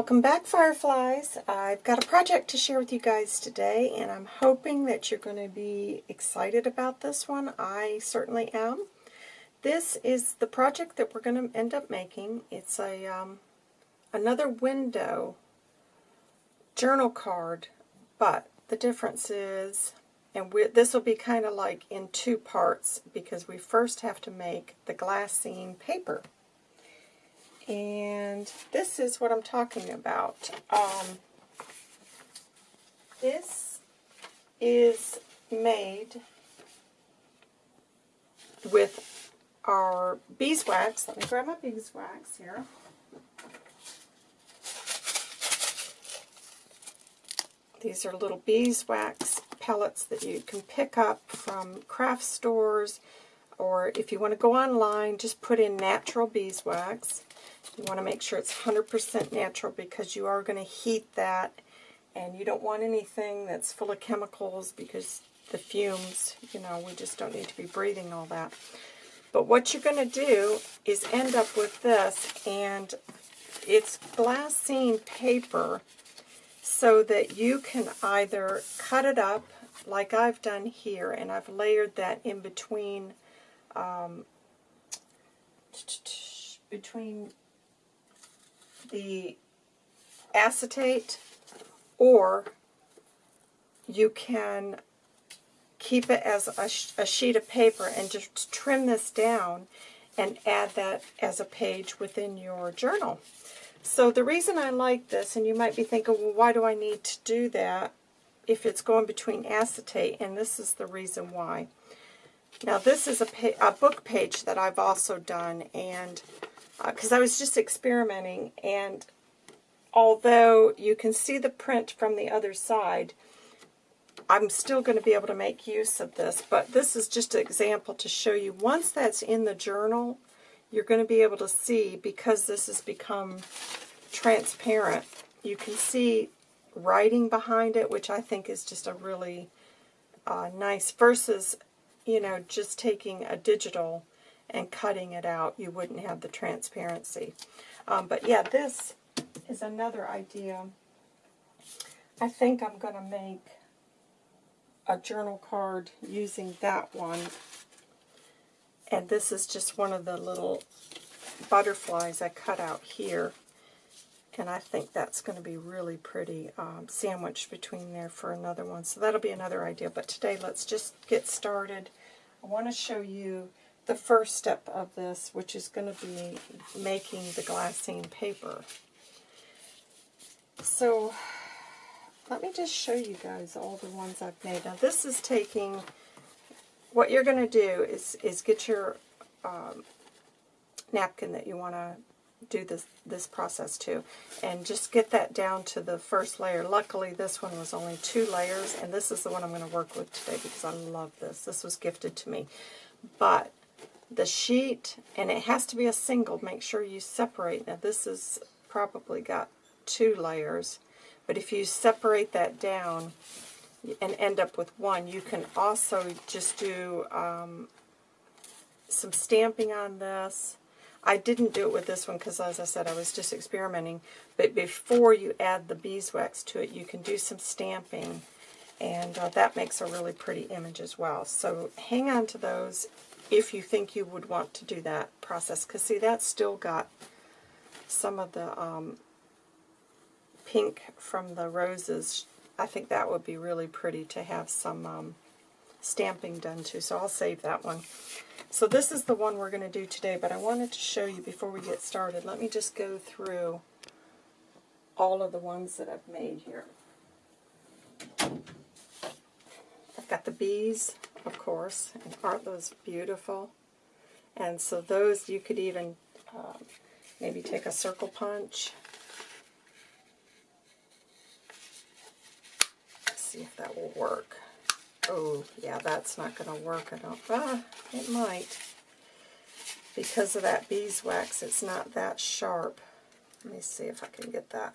Welcome back, Fireflies. I've got a project to share with you guys today, and I'm hoping that you're going to be excited about this one. I certainly am. This is the project that we're going to end up making. It's a um, another window journal card, but the difference is, and this will be kind of like in two parts, because we first have to make the glassine paper. And this is what I'm talking about. Um, this is made with our beeswax. Let me grab my beeswax here. These are little beeswax pellets that you can pick up from craft stores or if you want to go online, just put in natural beeswax. You want to make sure it's 100% natural because you are going to heat that and you don't want anything that's full of chemicals because the fumes, you know, we just don't need to be breathing all that. But what you're going to do is end up with this, and it's glassine paper so that you can either cut it up like I've done here, and I've layered that in between um, between the acetate or you can keep it as a, a, sheet of paper and just trim this down and add that as a page within your journal. So the reason I like this, and you might be thinking, well, why do I need to do that if it's going between acetate? And this is the reason why. Now this is a, a book page that I've also done, and because uh, I was just experimenting, and although you can see the print from the other side, I'm still going to be able to make use of this, but this is just an example to show you. Once that's in the journal, you're going to be able to see, because this has become transparent, you can see writing behind it, which I think is just a really uh, nice, versus, you know, just taking a digital and cutting it out, you wouldn't have the transparency. Um, but yeah, this is another idea. I think I'm going to make a journal card using that one. And this is just one of the little butterflies I cut out here. And I think that's going to be really pretty um, sandwiched between there for another one. So that'll be another idea. But today, let's just get started. I want to show you the first step of this, which is going to be making the glassine paper. So let me just show you guys all the ones I've made. Now this is taking, what you're going to do is, is get your um, napkin that you want to do this this process to and just get that down to the first layer. Luckily this one was only two layers and this is the one I'm going to work with today because I love this. This was gifted to me. But the sheet, and it has to be a single, make sure you separate. Now this has probably got two layers, but if you separate that down and end up with one, you can also just do um, some stamping on this. I didn't do it with this one because, as I said, I was just experimenting. But before you add the beeswax to it, you can do some stamping, and uh, that makes a really pretty image as well. So hang on to those if you think you would want to do that process. Because, see, that's still got some of the um, pink from the roses. I think that would be really pretty to have some um, stamping done to. So I'll save that one. So this is the one we're going to do today, but I wanted to show you before we get started. Let me just go through all of the ones that I've made here. I've got the bees, of course, and aren't those beautiful? And so those you could even um, maybe take a circle punch. Let's see if that will work. Oh, yeah, that's not going to work. I don't, ah, it might. Because of that beeswax, it's not that sharp. Let me see if I can get that.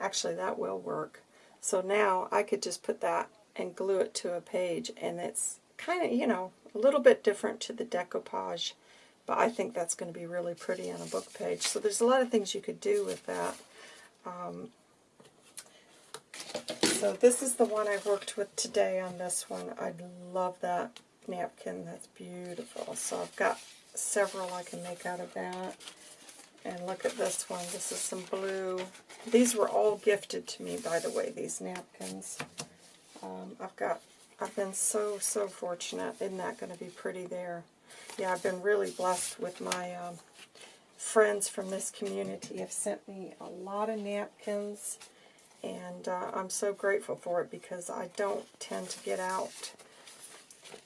Actually, that will work. So now I could just put that and glue it to a page, and it's kind of, you know, a little bit different to the decoupage, but I think that's going to be really pretty on a book page. So there's a lot of things you could do with that. Um, so this is the one I worked with today on this one. I love that napkin. That's beautiful. So I've got several I can make out of that. And look at this one. This is some blue. These were all gifted to me, by the way, these napkins. Um, I've got, I've been so, so fortunate. Isn't that going to be pretty there? Yeah, I've been really blessed with my um, friends from this community have sent me a lot of napkins. And uh, I'm so grateful for it because I don't tend to get out.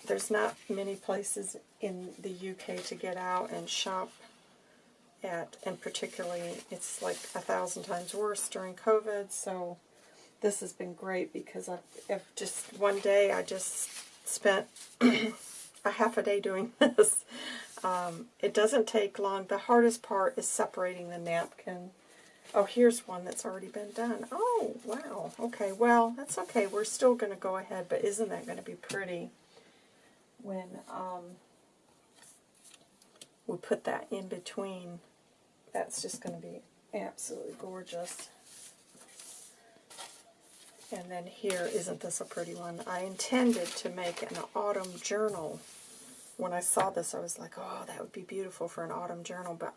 There's not many places in the UK to get out and shop at, and particularly it's like a thousand times worse during COVID, so this has been great because I've, I've just, one day I just spent a half a day doing this. Um, it doesn't take long. The hardest part is separating the napkin. Oh, here's one that's already been done. Oh, wow. Okay, well, that's okay. We're still going to go ahead, but isn't that going to be pretty when um, we put that in between? That's just going to be absolutely gorgeous. And then here, isn't this a pretty one? I intended to make an autumn journal. When I saw this, I was like, oh, that would be beautiful for an autumn journal, but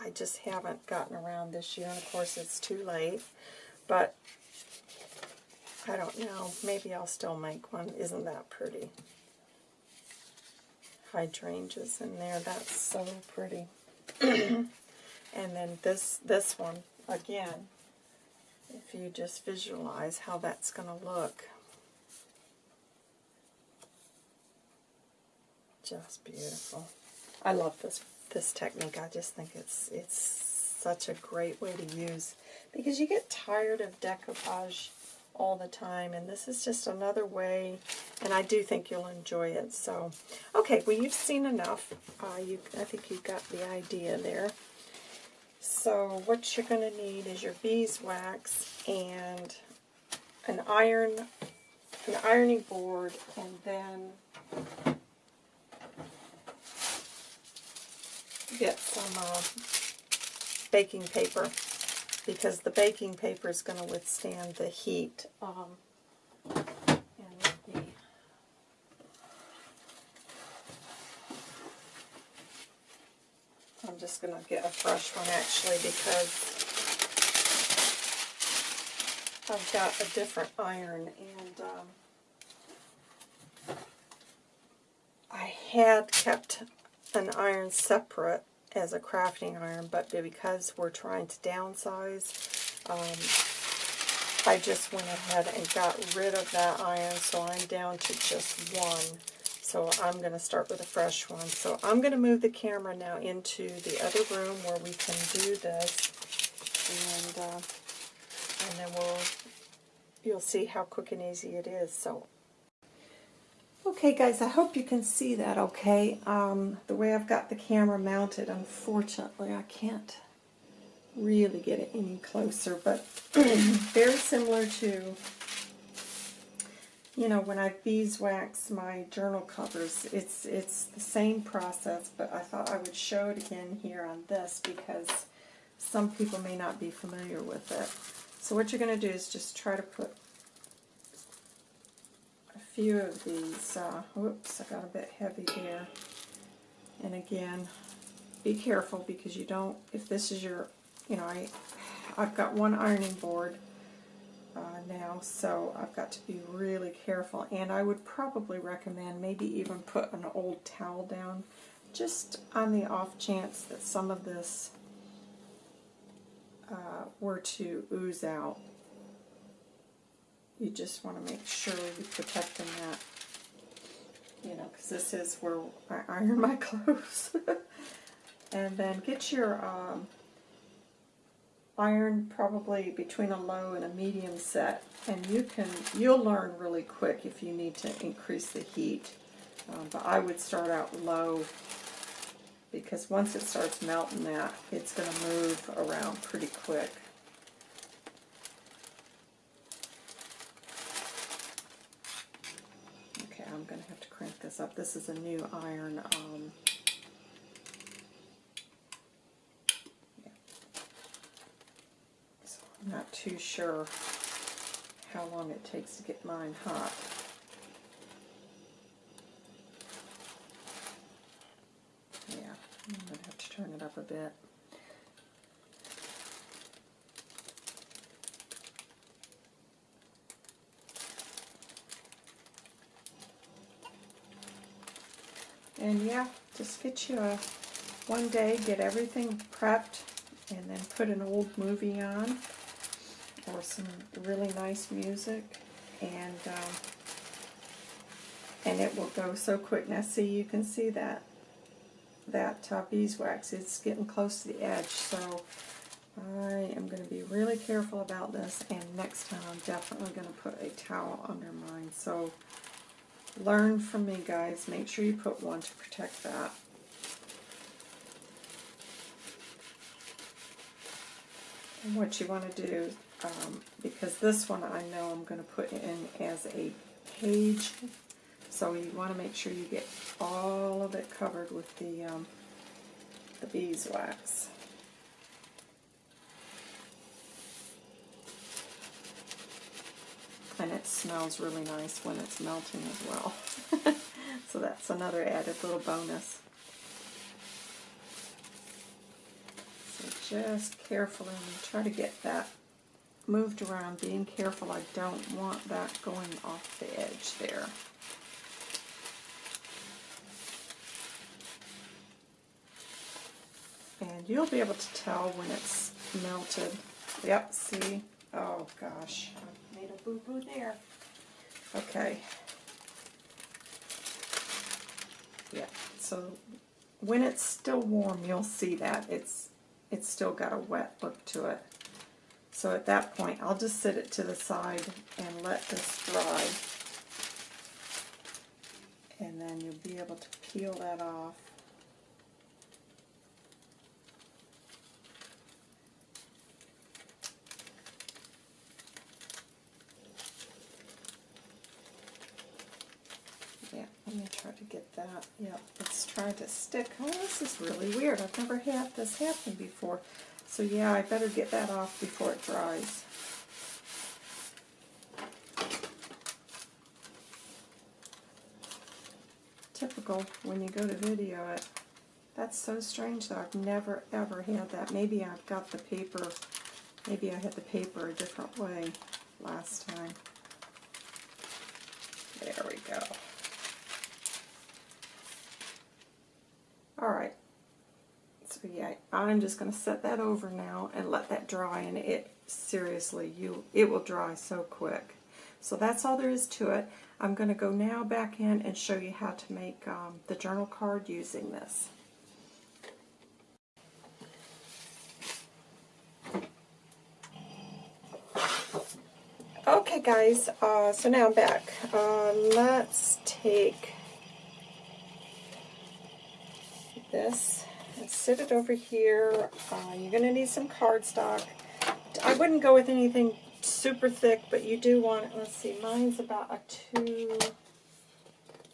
I just haven't gotten around this year. And of course, it's too late. But I don't know. Maybe I'll still make one. Isn't that pretty? Hydrangeas in there. That's so pretty. and then this this one again. If you just visualize how that's going to look. Just beautiful. I love this this technique. I just think it's it's such a great way to use because you get tired of decoupage all the time and this is just another way and I do think you'll enjoy it. So, okay, well you've seen enough. Uh, you, I think you got the idea there. So what you're going to need is your beeswax and an iron, an ironing board, and then get some uh, baking paper because the baking paper is going to withstand the heat. Um, the, I'm just going to get a fresh one actually because I've got a different iron and um, I had kept an iron separate as a crafting iron, but because we're trying to downsize, um, I just went ahead and got rid of that iron, so I'm down to just one. So I'm going to start with a fresh one. So I'm going to move the camera now into the other room where we can do this, and uh, and then we'll you'll see how quick and easy it is. So Okay guys, I hope you can see that okay. Um, the way I've got the camera mounted, unfortunately I can't really get it any closer, but very similar to, you know, when I beeswax my journal covers, it's, it's the same process, but I thought I would show it again here on this because some people may not be familiar with it. So what you're going to do is just try to put a few of these. Uh, whoops, I got a bit heavy there. And again, be careful because you don't, if this is your, you know, I, I've got one ironing board uh, now, so I've got to be really careful. And I would probably recommend maybe even put an old towel down just on the off chance that some of this uh, were to ooze out you just want to make sure you're protecting that, you know, because this is where I iron my clothes. and then get your um, iron probably between a low and a medium set, and you can, you'll learn really quick if you need to increase the heat. Um, but I would start out low because once it starts melting that, it's going to move around pretty quick. Okay I'm going to have to crank this up. This is a new iron. Um, yeah. So Not too sure how long it takes to get mine hot. Yeah, I'm going to have to turn it up a bit. And yeah, just get you a one day, get everything prepped, and then put an old movie on or some really nice music, and um, and it will go so quick. Now, see, you can see that that uh, beeswax. It's getting close to the edge, so I am going to be really careful about this. And next time, I'm definitely going to put a towel under mine. So learn from me, guys. Make sure you put one to protect that. And what you want to do, um, because this one I know I'm going to put in as a page, so you want to make sure you get all of it covered with the, um, the beeswax. And it smells really nice when it's melting as well. so that's another added little bonus. So just carefully try to get that moved around, being careful I don't want that going off the edge there. And you'll be able to tell when it's melted. Yep, see? Oh gosh, I made a boo-boo there. Okay. Yeah, so when it's still warm, you'll see that it's it's still got a wet look to it. So at that point, I'll just sit it to the side and let this dry. And then you'll be able to peel that off. Yeah, let me try to get that. Yep, it's trying to stick. Oh, this is really weird. I've never had this happen before. So yeah, I better get that off before it dries. Typical when you go to video it. That's so strange though. I've never ever had that. Maybe I've got the paper, maybe I had the paper a different way last time. There we go. Alright. Yeah, I'm just going to set that over now and let that dry and it, seriously, you it will dry so quick. So that's all there is to it. I'm going to go now back in and show you how to make um, the journal card using this. Okay guys, uh, so now I'm back. Uh, let's take this and sit it over here. Uh, you're going to need some cardstock. I wouldn't go with anything super thick, but you do want, let's see, mine's about a 2,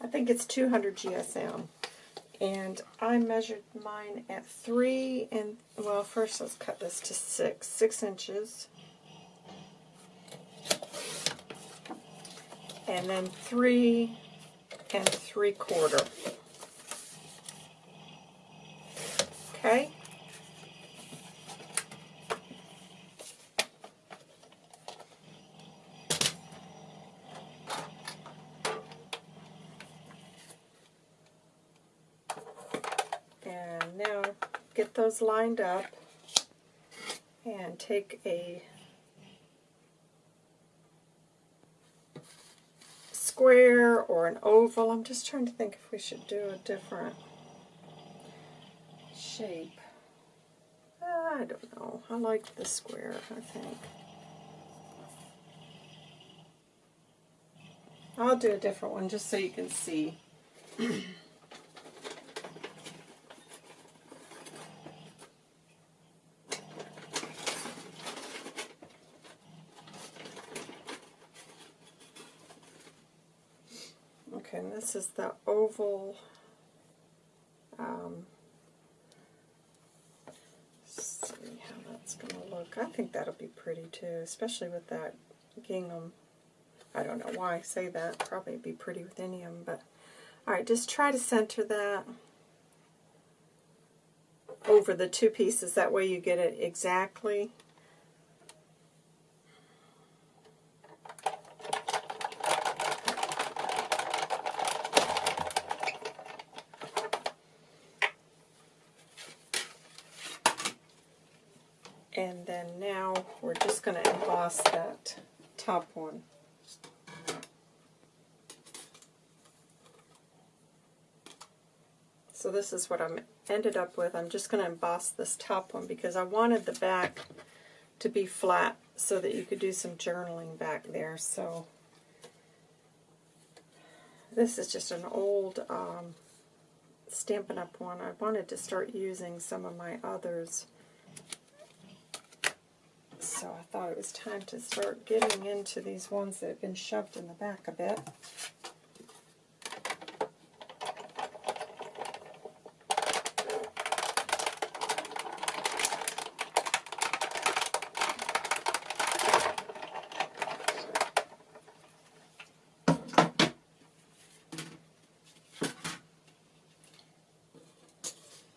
I think it's 200 GSM. And I measured mine at 3 and, well, first let's cut this to 6, 6 inches. And then 3 and 3 quarter. Okay? And now get those lined up and take a square or an oval. I'm just trying to think if we should do a different shape. Uh, I don't know. I like the square, I think. I'll do a different one just so you can see. okay, and this is the oval um, see how that's it's going to look. I think that'll be pretty too, especially with that gingham. I don't know why I say that. Probably be pretty with any of them, but alright, just try to center that over the two pieces. That way you get it exactly. And then now we're just going to emboss that top one. So this is what I'm ended up with. I'm just going to emboss this top one because I wanted the back to be flat so that you could do some journaling back there. So this is just an old um, Stampin' Up! one. I wanted to start using some of my others. So I thought it was time to start getting into these ones that have been shoved in the back a bit.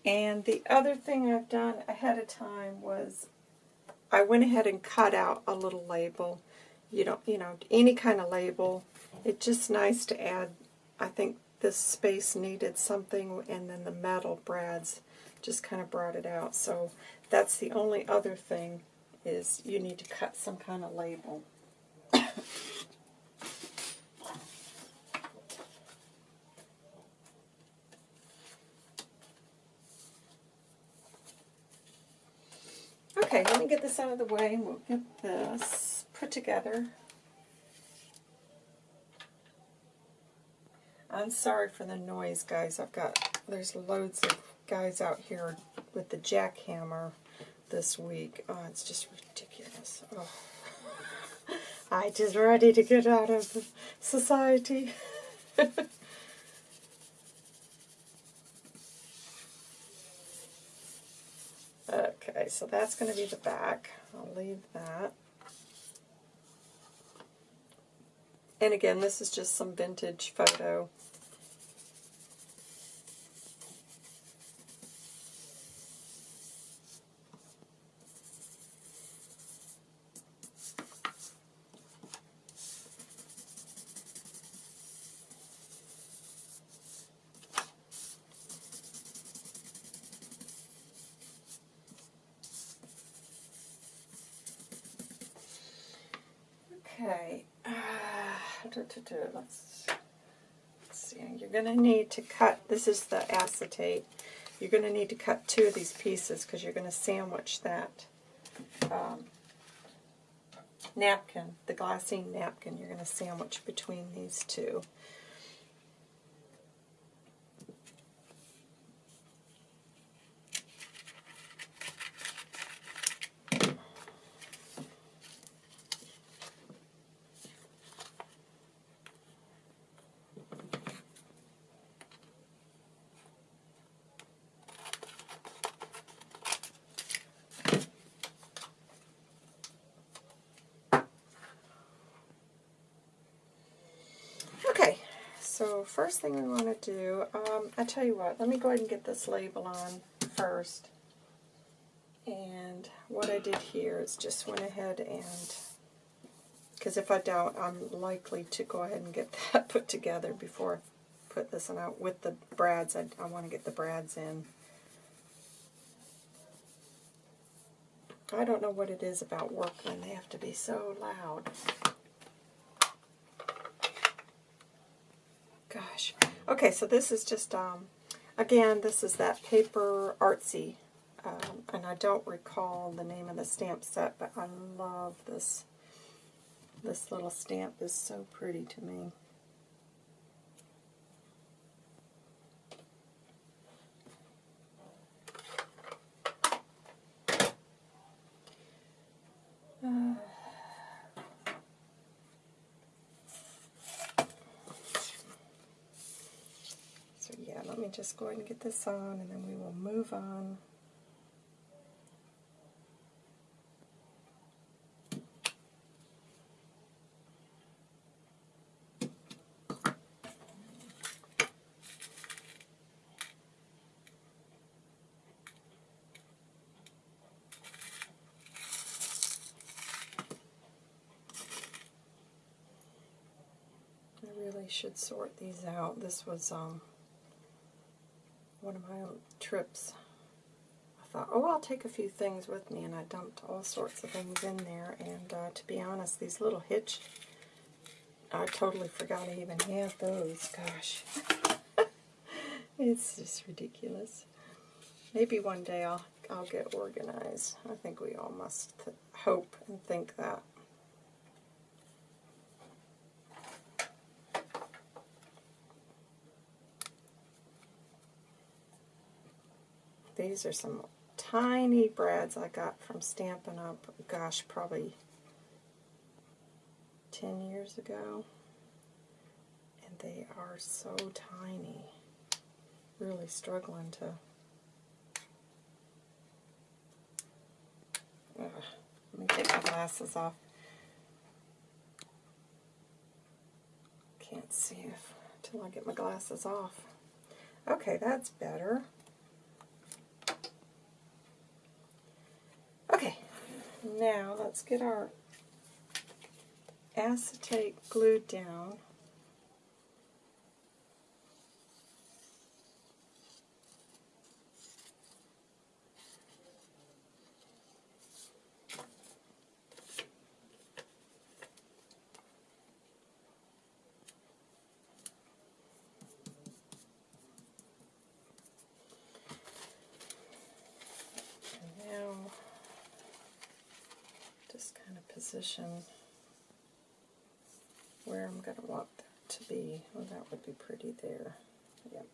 And the other thing I've done ahead of time was I went ahead and cut out a little label. You don't, you know, any kind of label. It's just nice to add, I think this space needed something, and then the metal brads just kind of brought it out. So that's the only other thing is you need to cut some kind of label. Get this out of the way and we'll get this put together. I'm sorry for the noise, guys. I've got, there's loads of guys out here with the jackhammer this week. Oh, it's just ridiculous. Oh. I just ready to get out of society. Okay, so that's going to be the back. I'll leave that. And again, this is just some vintage photo. Okay, uh, let's, let's see, you're going to need to cut, this is the acetate, you're going to need to cut two of these pieces because you're going to sandwich that um, napkin, the glassine napkin, you're going to sandwich between these two. So first thing we want to do, um, I tell you what, let me go ahead and get this label on first. And what I did here is just went ahead and, because if I don't, I'm likely to go ahead and get that put together before I put this on out with the brads. I, I want to get the brads in. I don't know what it is about workmen. They have to be so loud. Gosh. Okay, so this is just, um, again, this is that PaperArtsy, um, and I don't recall the name of the stamp set, but I love this. This little stamp is so pretty to me. me just go ahead and get this on and then we will move on. should sort these out. This was um, one of my own trips. I thought, oh, I'll take a few things with me, and I dumped all sorts of things in there. And uh, to be honest, these little hitch, I totally forgot I even had those. Gosh. it's just ridiculous. Maybe one day I'll, I'll get organized. I think we all must hope and think that. These are some tiny brads I got from Stampin' Up, gosh, probably 10 years ago. And they are so tiny. Really struggling to... Ugh, let me take my glasses off. Can't see if until I get my glasses off. Okay, that's better. Okay, now let's get our acetate glued down. position where I'm going to want that to be. Well, that would be pretty there. Yep.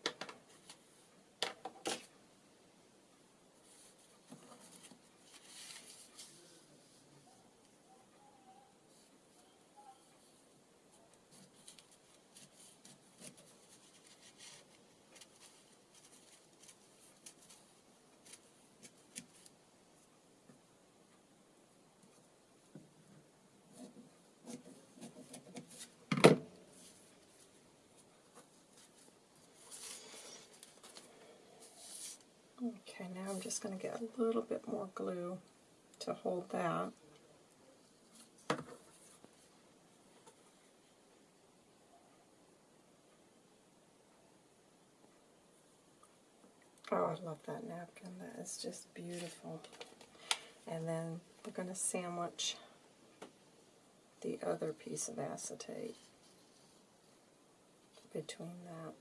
Okay, now I'm just going to get a little bit more glue to hold that. Oh, I love that napkin. That is just beautiful. And then we're going to sandwich the other piece of acetate between that.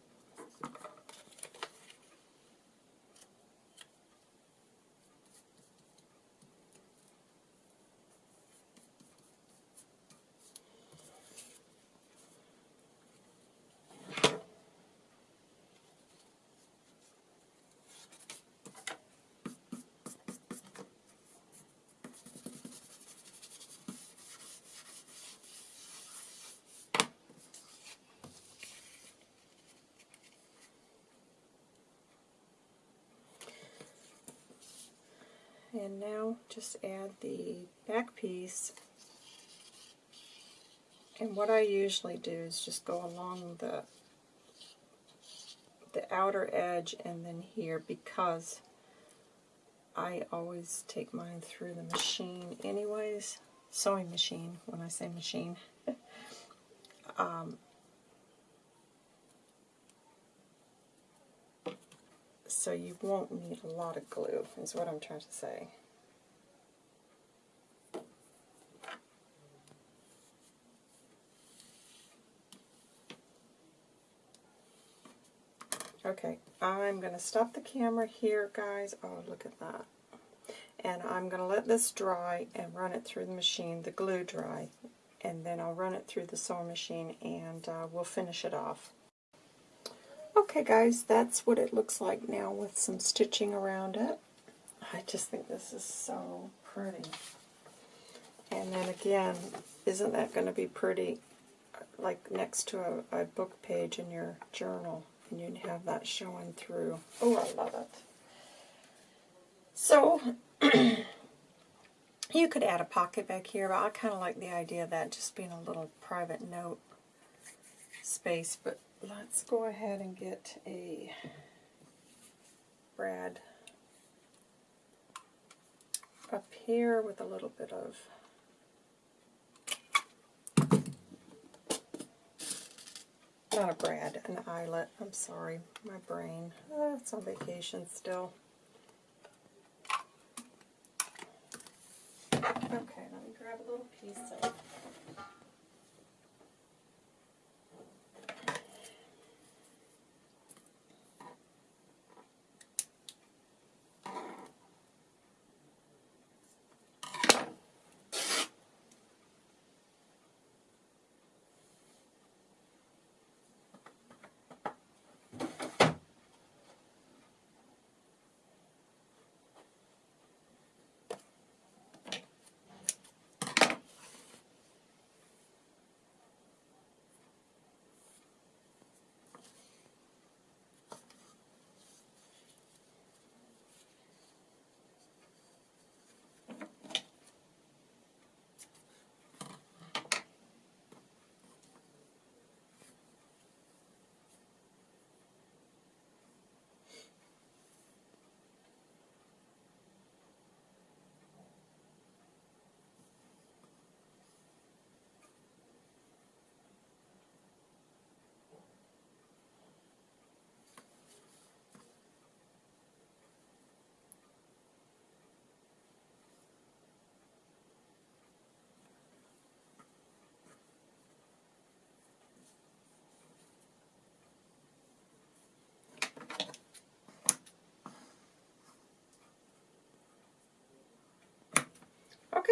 And now just add the back piece. And what I usually do is just go along the the outer edge and then here because I always take mine through the machine anyways. Sewing machine, when I say machine. um, so you won't need a lot of glue, is what I'm trying to say. Okay, I'm going to stop the camera here, guys. Oh, look at that. And I'm going to let this dry and run it through the machine, the glue dry. And then I'll run it through the sewing machine and uh, we'll finish it off. Okay guys, that's what it looks like now with some stitching around it. I just think this is so pretty. And then again, isn't that going to be pretty like next to a, a book page in your journal and you'd have that showing through. Oh, I love it. So, you could add a pocket back here, but I kind of like the idea of that just being a little private note space, but let's go ahead and get a brad up here with a little bit of not a brad, an eyelet. I'm sorry, my brain. Uh, it's on vacation still. Okay, let me grab a little piece of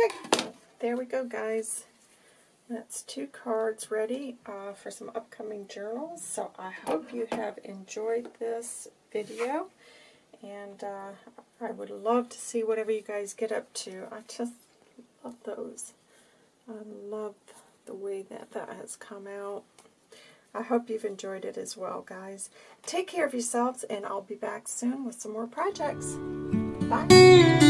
Okay, there we go, guys. That's two cards ready uh, for some upcoming journals. So I hope you have enjoyed this video. And uh, I would love to see whatever you guys get up to. I just love those. I love the way that that has come out. I hope you've enjoyed it as well, guys. Take care of yourselves, and I'll be back soon with some more projects. Bye.